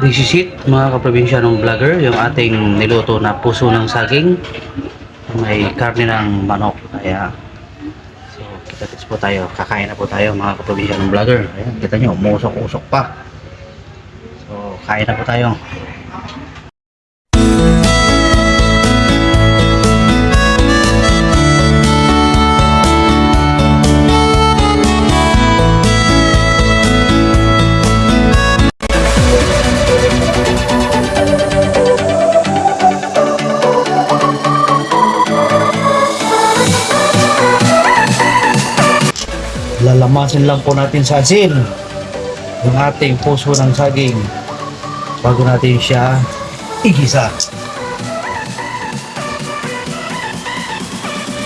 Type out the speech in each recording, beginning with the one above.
Disisit mga kaprobinsya ng vlogger, yung ating niluto na puso ng saging. May karne ng manok. Kaya, so, kita po tayo. Kakain na po tayo mga kaprobinsya ng vlogger. Ayan, kita nyo, umusok-usok pa. So, kain na po tayo. Lalamasin lang po natin sa asin yung ating puso ng saging bago natin siya igisa.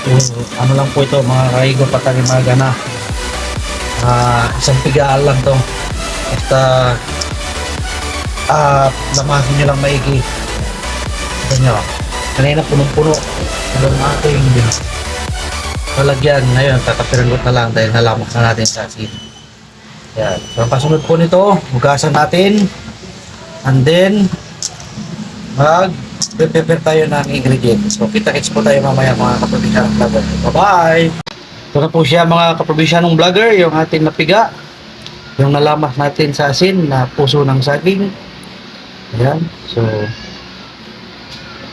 So, ano lang po ito mga kaigo patalimaga na Ah, isang pigaan lang to. Basta ah lamasin nyo lang maigi. Nyo kanina punong-puno. Ang ating lalagyan ngayon tatapirangot na lang dahil nalamak na natin sa asin yan. So kasunod po nito hugasan natin. And then mag prepare tayo ng ingredients. So kita-kits po tayo mamaya mga kaprobisyanong vlogger. Bye bye ito na po siya mga kaprobisyanong vlogger yung ating napiga. Yung nalamas natin sa asin na puso ng saging. Ayan. So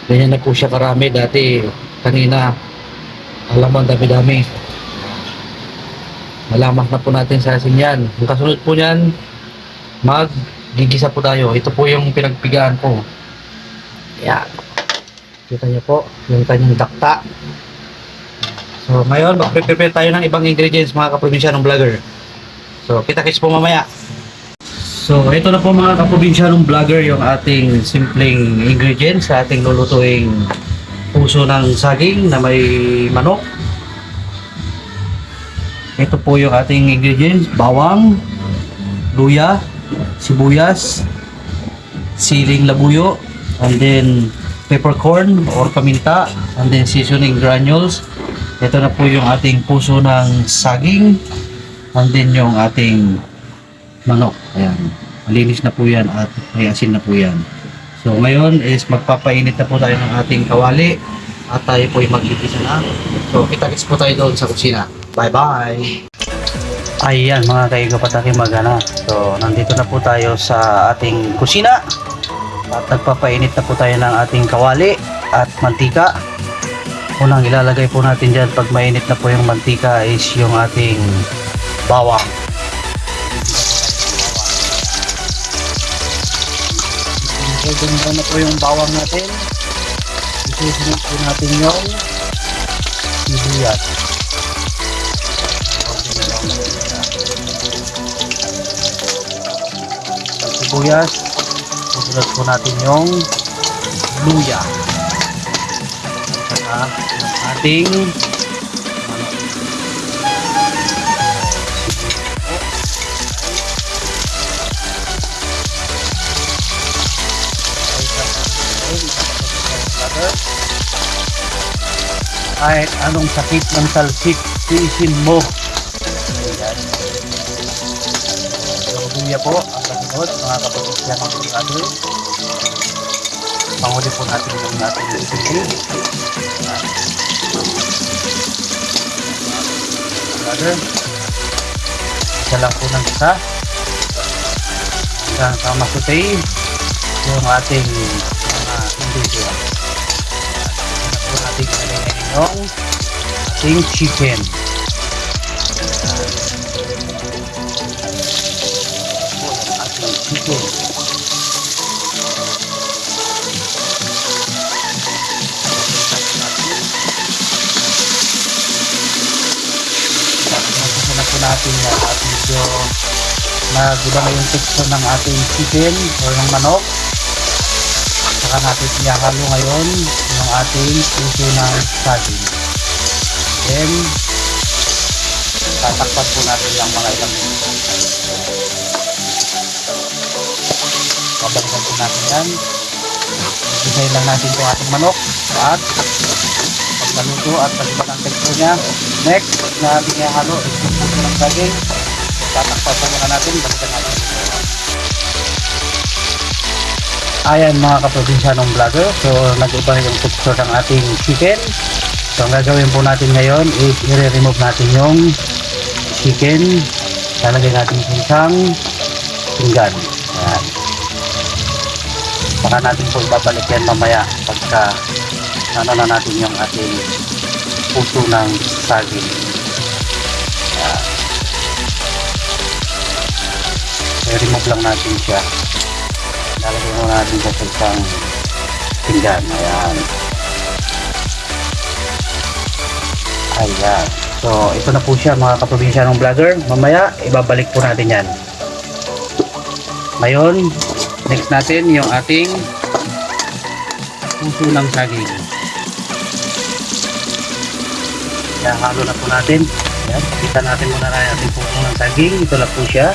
ganyan na po siya karami dati kanina alam mo, dami-dami. Malamak na po natin sa asin yan. Ang kasunod po niyan, mag-gigisa po tayo. Ito po yung pinagpigaan ko. Yan. Kita niyo po, yung kanyang dakta. So, ngayon, mag-prepare tayo ng ibang ingredients mga kaprobinsya ng vlogger. So, kita-kits po mamaya. So, ito na po mga kaprobinsya ng vlogger yung ating simpleng ingredients sa ating lulutuing puso ng saging na may manok. Ito po yung ating ingredients, bawang, luya, sibuyas, siling labuyo, and then peppercorn or paminta, and then seasoning granules. Ito na po yung ating puso ng saging, and then yung ating manok. Ayan. Malinis na po yan at may asin na po yan. So ngayon is magpapainit na po tayo ng ating kawali at tayo po ay magigisa na. So kita-kits po tayo doon sa kusina. Bye-bye! Ayan mga kaigo pataki magana. So nandito na po tayo sa ating kusina at nagpapainit na po tayo ng ating kawali at mantika. Unang ilalagay po natin dyan pag mainit na po yung mantika is yung ating bawang. Pwede mo na po yung bawang natin. Isusunod po natin yung sibuyas. Ang sibuyas, susunod po natin yung luya. At ating kahit anong sakit ng talsik, tiisin mo. Ayan. Luya po, ang kasunod, mga kapatid yan ang brother. Panguli po natin yung natin yung sili. Isa lang po ng isa. Hanggang sa masutay yung ating mga ingredients po ating chicken. Ating chicken. Na po natin yan at medyo naguda na yung texture ng ating chicken or ng manok saka natin ihahalo ngayon yung ating puso ng saging. Then, tatakpan po natin yung mga ilang minuto. Babalikan po natin yan. Isay lang natin itong ating manok at pag naluto at pag ang texture niya. Next na ating ihahalo is yung puso ng saging. Tatakpan po muna natin. Balikan natin. Ayan mga kaprobinsyanong vlogger. So nag-iba yung texture ng ating chicken. So ang gagawin po natin ngayon is i-remove natin yung chicken. Lalagay natin sa isang pinggan. Ayan. Saka natin po ibabalik yan mamaya pagka ano na natin yung ating puso ng saging. Ayan. I-remove lang natin siya. Lalagay mo natin sa isang pinggan. Ayan. Ayan. So, ito na po siya mga kaprobinsyanong vlogger. Mamaya, ibabalik po natin yan. Ngayon, next natin yung ating puso ng saging. Ayan, halo na po natin. Ayan, kita natin muna na yung ating puso ng saging. Ito na po siya.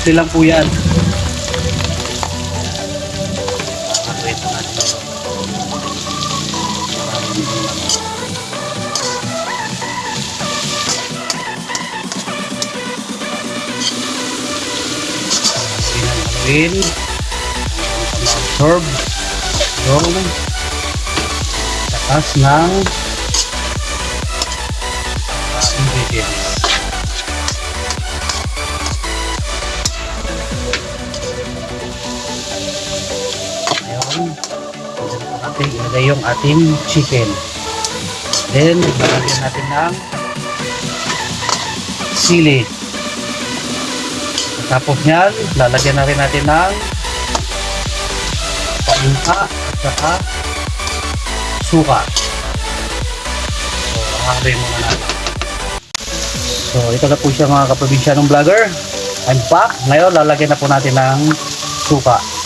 Simple lang po yan. Haluin. Ma-absorb yung takas ng ilagay yung ating chicken. Then, lalagyan natin ng sili. Tapos niyan, lalagyan na rin natin ng paminta at saka suka. So, hahaluin muna natin. So, ito na po siya mga kaprobinsyanong vlogger. I'm back. Ngayon, lalagyan na po natin ng suka.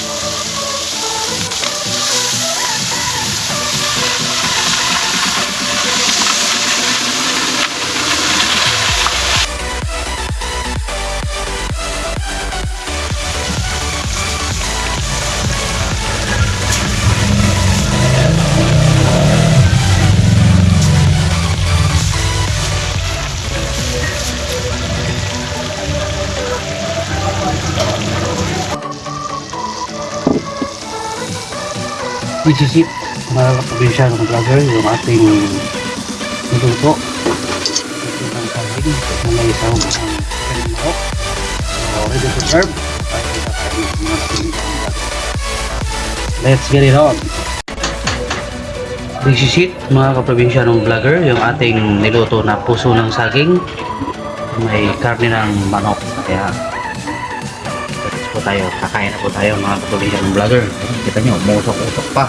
Isisip mga kaprobinsya ng vlogger yung ating niluto. Ito ng saging na may isang ang kanilok so ready to serve. Let's get it on. Isisit mga kaprobinsya ng vlogger yung ating niluto na puso ng saging. May karne ng manok. Kaya tayo. Kakain na po tayo mga kaprobinsya ng vlogger. Kita nyo, musok-usok pa.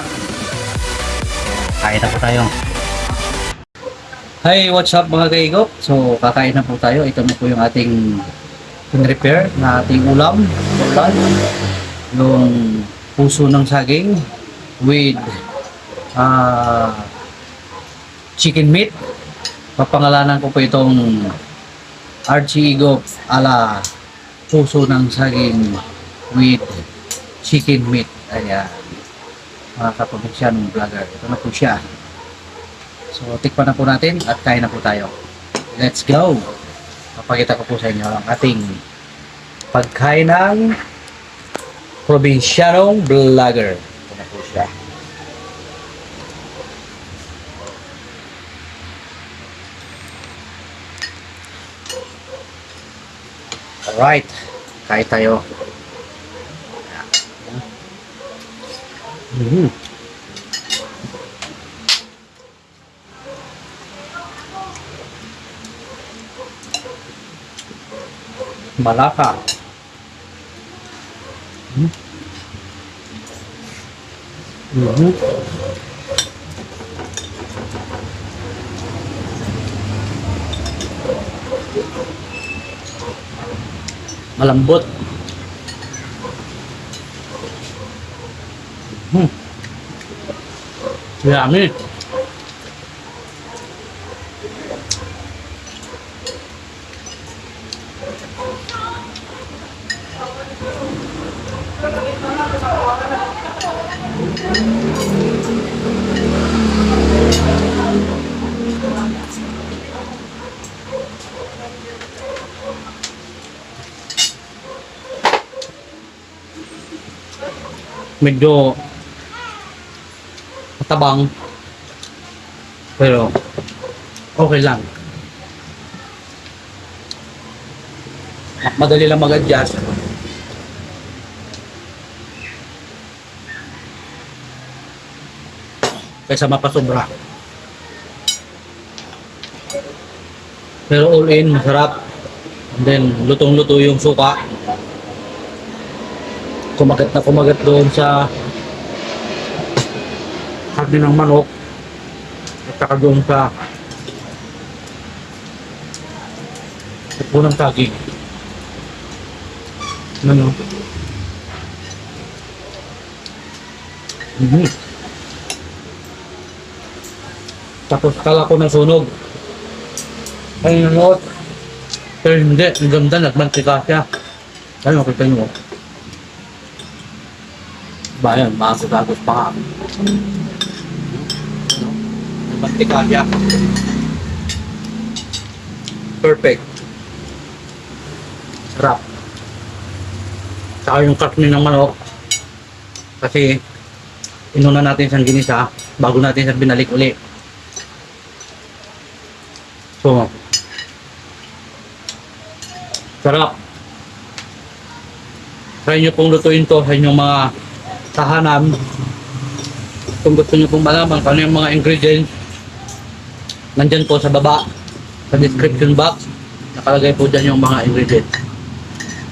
Kain na po tayo. Hi, what's up mga kaigop? So, kakain na po tayo. Ito na po yung ating repair na ating ulam. Ulan. Yung puso ng saging with ah chicken meat. Papangalanan ko po itong Archie Igop ala puso ng saging with chicken meat. Ayan. Mga kaprobinsyan vlogger. Ito na po siya. So, tikpan na po natin at kain na po tayo. Let's go! Papakita ko po sa inyo ang ating pagkain ng probinsyanong vlogger. Ito na po siya. Alright. Kain tayo. ừ. mà lá phà ừ. Ừ. bớt Dạ, Yummy. mình đồ matabang. Pero okay lang. Madali lang mag-adjust. Kaysa mapasobra. Pero all in, masarap. And then, lutong-luto yung suka. Kumagat na kumagat doon sa karne ng manok. At saka doon sa punang saging. Ano? Mhm. Tapos kala ko nasunog. Ay, nanoot. Pero hindi, ang ganda, nagmantika siya. Ay, makita nyo. Bayan, maagos-agos pa nga. Nagmantika siya. Perfect. Sarap. Saka yung karne ng manok. Kasi, inuna natin siyang ginisa bago natin siya binalik uli. So, sarap. Try nyo pong lutuin to sa inyong mga tahanan. Kung gusto nyo pong malaman kung ano yung mga ingredients, nandyan po sa baba, sa description box, nakalagay po dyan yung mga ingredients.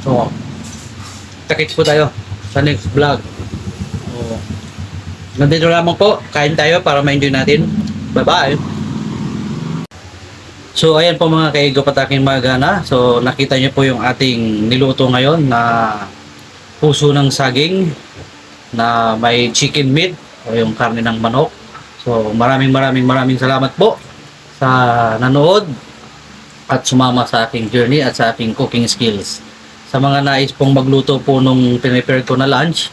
So, takits po tayo sa next vlog. So, nandito lamang po, kain tayo para ma-enjoy natin. Bye-bye! So ayan po mga kaigo pataking magana. So nakita niyo po yung ating niluto ngayon na puso ng saging na may chicken meat o yung karne ng manok. So maraming maraming maraming salamat po sa nanood at sumama sa aking journey at sa aking cooking skills. Sa mga nais pong magluto po nung pinipare ko na lunch,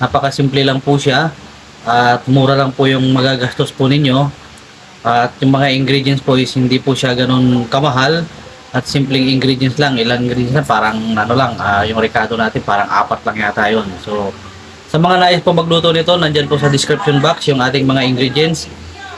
napakasimple lang po siya at mura lang po yung magagastos po ninyo at yung mga ingredients po is hindi po siya ganun kamahal at simpleng ingredients lang. Ilang ingredients lang, parang ano lang, ah, yung recado natin parang apat lang yata yun. So, sa mga nais po magluto nito, nandyan po sa description box yung ating mga ingredients.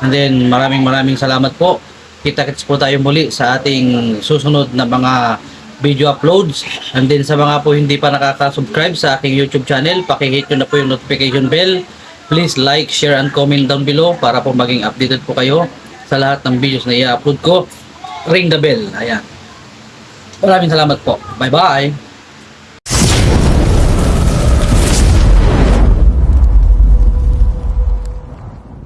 And then, maraming maraming salamat po. Kita-kits po tayo muli sa ating susunod na mga video uploads. And then sa mga po hindi pa nakaka-subscribe sa aking YouTube channel, pakihit nyo na po yung notification bell. Please like, share, and comment down below para po maging updated po kayo sa lahat ng videos na i-upload ko. Ring the bell. Ayan. Maraming salamat po. Bye-bye!